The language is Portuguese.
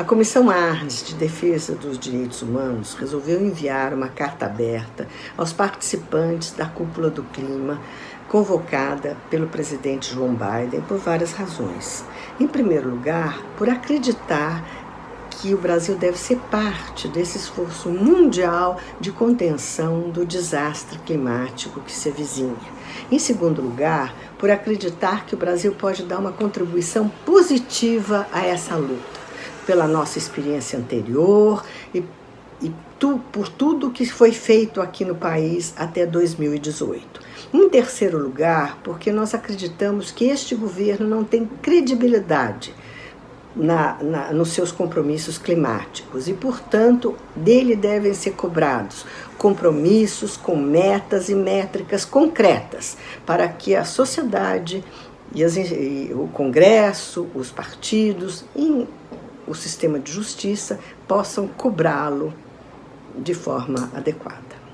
A Comissão Arnes de Defesa dos Direitos Humanos resolveu enviar uma carta aberta aos participantes da Cúpula do Clima, convocada pelo presidente João Biden por várias razões. Em primeiro lugar, por acreditar que o Brasil deve ser parte desse esforço mundial de contenção do desastre climático que se avizinha. Em segundo lugar, por acreditar que o Brasil pode dar uma contribuição positiva a essa luta, pela nossa experiência anterior e, e tu, por tudo que foi feito aqui no país até 2018. Em terceiro lugar, porque nós acreditamos que este governo não tem credibilidade na, na, nos seus compromissos climáticos e, portanto, dele devem ser cobrados compromissos com metas e métricas concretas para que a sociedade e, as, e o Congresso, os partidos e o sistema de justiça possam cobrá-lo de forma adequada.